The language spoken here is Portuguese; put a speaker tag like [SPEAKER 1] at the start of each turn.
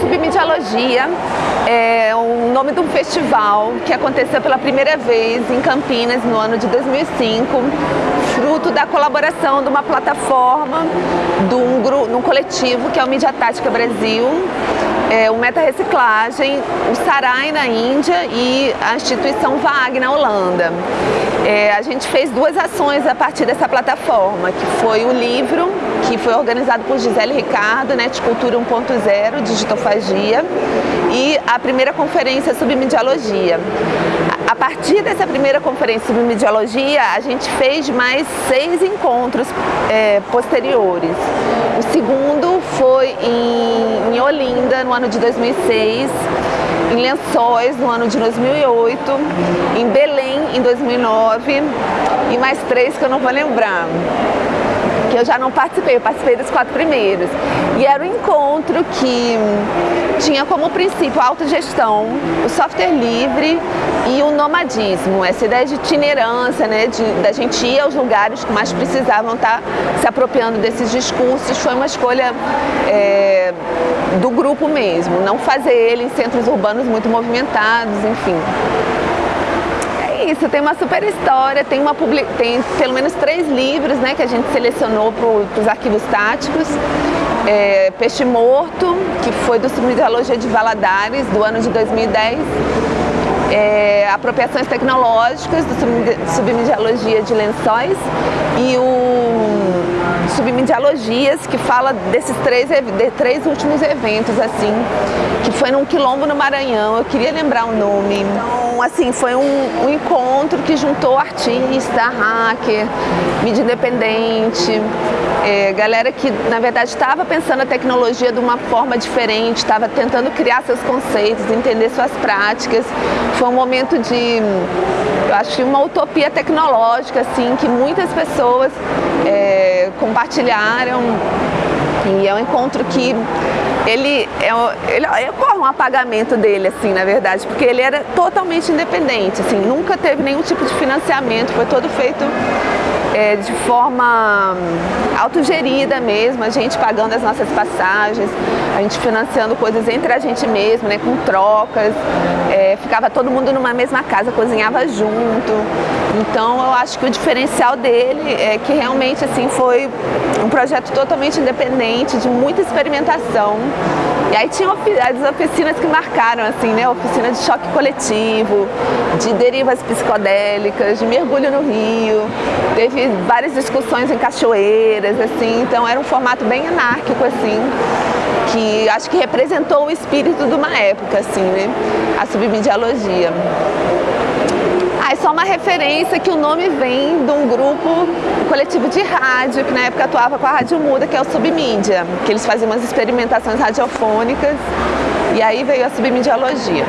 [SPEAKER 1] Submediologia é o nome de um festival que aconteceu pela primeira vez em Campinas no ano de 2005, fruto da colaboração de uma plataforma, de um, grupo, um coletivo que é o Mídia Tática Brasil, é, o Meta Reciclagem, o Sarai na Índia e a instituição VAG na Holanda. É, a gente fez duas ações a partir dessa plataforma, que foi o livro, que foi organizado por Gisele Ricardo, né, de Cultura 1.0, Digitofagia, e a primeira conferência sobre mediologia. A partir dessa primeira conferência sobre mediologia, a gente fez mais seis encontros é, posteriores. O segundo foi em, em Olinda, no ano de 2006, em Lençóis, no ano de 2008, em Belém, em 2009, e mais três que eu não vou lembrar eu já não participei, eu participei dos quatro primeiros. E era um encontro que tinha como princípio a autogestão, o software livre e o nomadismo, essa ideia de itinerância, né, de, da gente ir aos lugares que mais precisavam estar se apropriando desses discursos, foi uma escolha é, do grupo mesmo, não fazer ele em centros urbanos muito movimentados, enfim isso, tem uma super história, tem, uma tem pelo menos três livros né, que a gente selecionou para os arquivos táticos. É, Peixe Morto, que foi do Submediologia de Valadares, do ano de 2010. É, apropriações tecnológicas do Submediologia de Lençóis e o Submediologias, que fala desses três, de três últimos eventos, assim, que foi num quilombo no Maranhão, eu queria lembrar o nome. Então, assim, foi um, um encontro que juntou artista, hacker, mídia independente, é, galera que, na verdade, estava pensando a tecnologia de uma forma diferente, estava tentando criar seus conceitos, entender suas práticas. Foi um momento de, eu acho, uma utopia tecnológica, assim, que muitas pessoas é, compartilharam. E é um encontro que ele, é, ele ocorre um apagamento dele, assim, na verdade, porque ele era totalmente independente, assim, nunca teve nenhum tipo de financiamento, foi todo feito é, de forma autogerida mesmo, a gente pagando as nossas passagens, a gente financiando coisas entre a gente mesmo, né, com trocas, é, ficava todo mundo numa mesma casa, cozinhava junto. Então eu acho que o diferencial dele é que realmente assim foi um projeto totalmente independente, de muita experimentação. E aí tinha as oficinas que marcaram, assim, né? Oficina de choque coletivo, de derivas psicodélicas, de mergulho no rio. Teve várias discussões em cachoeiras, assim, então era um formato bem anárquico, assim, que acho que representou o espírito de uma época, assim, né? A submediologia. Ah, é só uma referência que o nome vem de um grupo um coletivo de rádio, que na época atuava com a Rádio Muda, que é o Submídia, que eles faziam umas experimentações radiofônicas, e aí veio a submediologia.